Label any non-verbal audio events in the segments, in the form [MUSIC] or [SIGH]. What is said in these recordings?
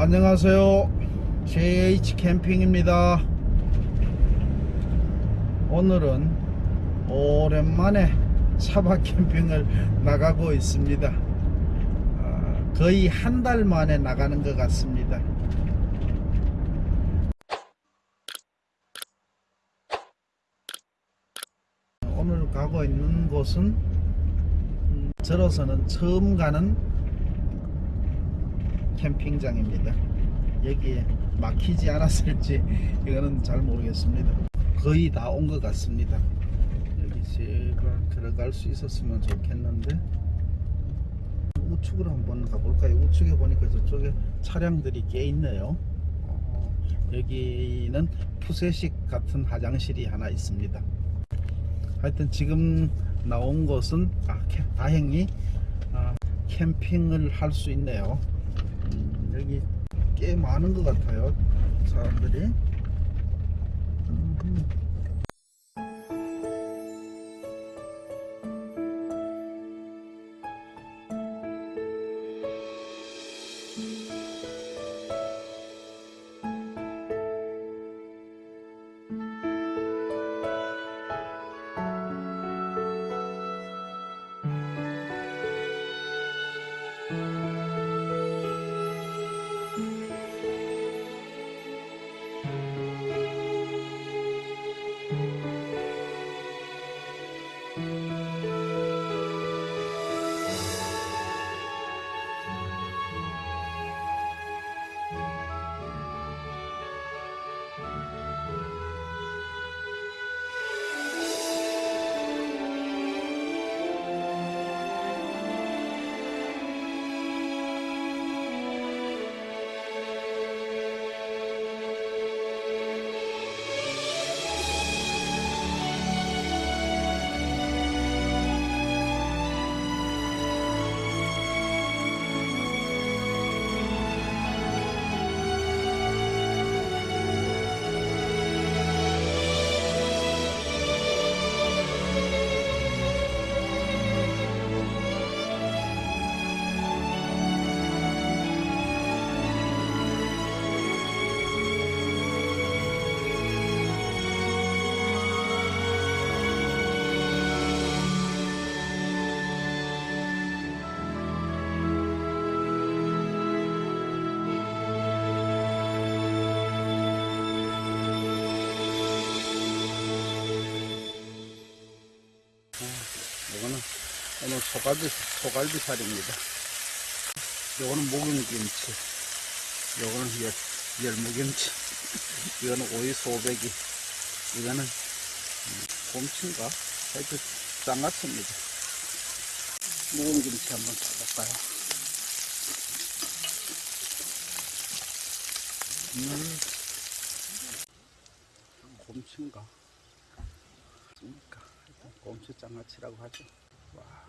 안녕하세요. JH 캠핑입니다. 오늘은 오랜만에 차박 캠핑을 [LAUGHS] 나가고 있습니다. 아, 거의 한 달 만에 나가는 것 같습니다. 오늘 가고 있는 곳은 음, 저로서는 처음 가는 캠핑장입니다. 여기에 막히지 않았을지 이거는 잘 모르겠습니다. 거의 다 온 것 같습니다. 여기 제가 들어갈 수 있었으면 좋겠는데 우측으로 한번 가볼까요? 우측에 보니까 저쪽에 차량들이 꽤 있네요. 어, 여기는 푸세식 같은 화장실이 하나 있습니다. 하여튼 지금 나온 곳은 아, 캠- 다행히 아, 캠핑을 할 수 있네요. 음, 여기 꽤 많은 것 같아요 사람들이 음. 오늘 소갈비 소갈비살입니다. 요거는 목용김치. 요거는 열, 열무김치. [LAUGHS] 이거는 오이 소배기 이거는 음, 곰치인가? 하여튼 짱 같습니다. 묵은김치 한번 짜볼까요? 음. 곰치인가? 그러니까? 곰치 장아찌라고 하죠. 와.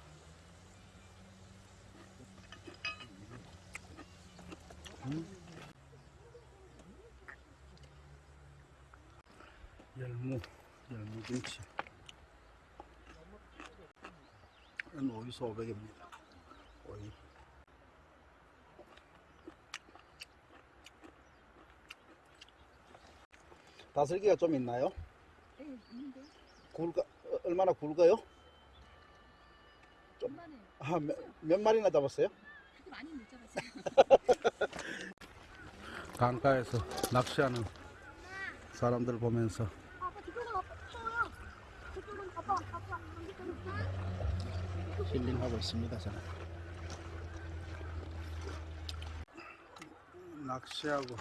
음. 열무, 열무 김치. 이건 오이 소백입니다. 오이. 다슬기가 좀 있나요? 네, 있는데 굵가, 어, 얼마나 굵어요? 얼마나 아, 몇, 몇 마리나 잡았어요? 많이 못 잡았어요. 강가에서 낚시하는 사람들 보면서. 힐링하고 있습니다 저는. 낚시하고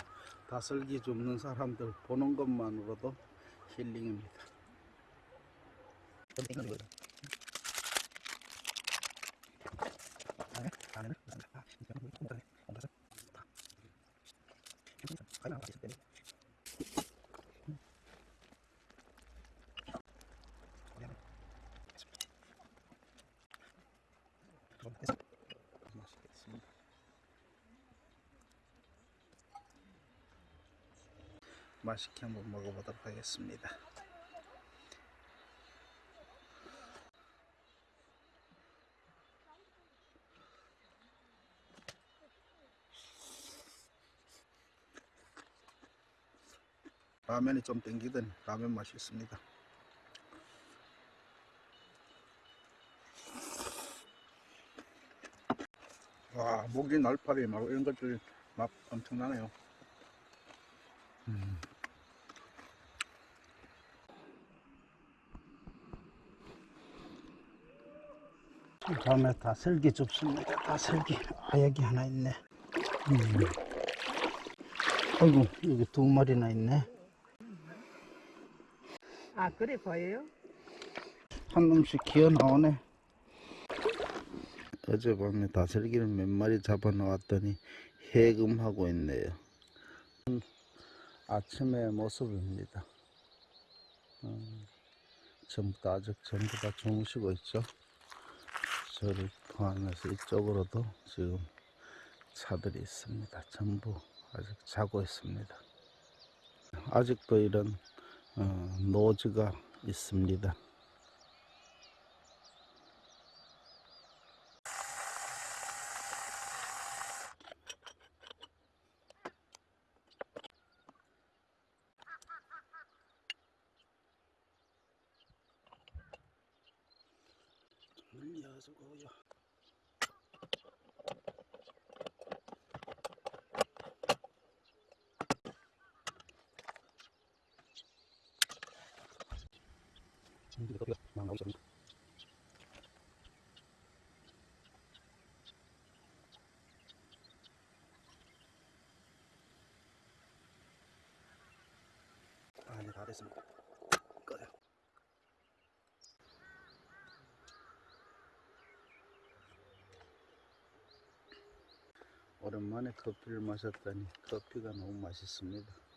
다슬기 줍는 사람들 보는 것만으로도 힐링입니다 맛있겠습니다. 맛있게 한번 먹어보도록 하겠습니다. 라면이 좀 땡기더니 라면 맛이 있습니다. 와, 목이 날파리 막 이런 것들 맛 엄청나네요. 음. 다음에 다슬기 줍습니다. 다슬기. 아, 여기 하나 있네. 음. 아이고, 여기 두 마리나 있네. 아 그래 보여요? 한 놈씩 기어 나오네. 어젯밤에 다슬기를 몇 마리 잡아 놓았더니 해금하고 있네요. 아침의 모습입니다. 음, 전부 다 아직 전부 다 주무시고 있죠. 저를 포함해서 이쪽으로도 지금 차들이 있습니다. 전부 아직 자고 있습니다. 아직도 이런 어, 노즈가 있습니다. 물려주고요. 전기가 더 막 나오기 시작합니다. 아, 이제 다 됐습니다. 꺼요. 오랜만에 커피를 마셨더니 커피가 너무 맛있습니다.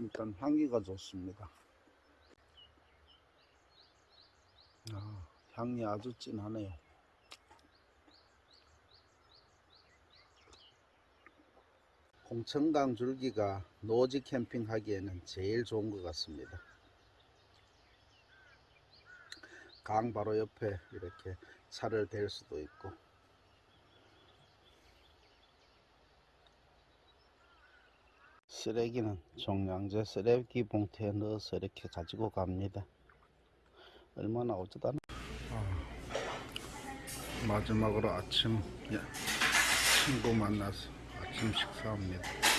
일단 향기가 좋습니다. 아, 향이 아주 진하네요. 공천강 줄기가 노지 캠핑 하기에는 제일 좋은 것 같습니다. 강 바로 옆에 이렇게 차를 댈 수도 있고 쓰레기는 종량제 쓰레기 봉투에 넣어서 이렇게 가지고 갑니다. 얼마나 어쩌다 마지막으로 아침 예, 친구 만나서 아침 식사합니다.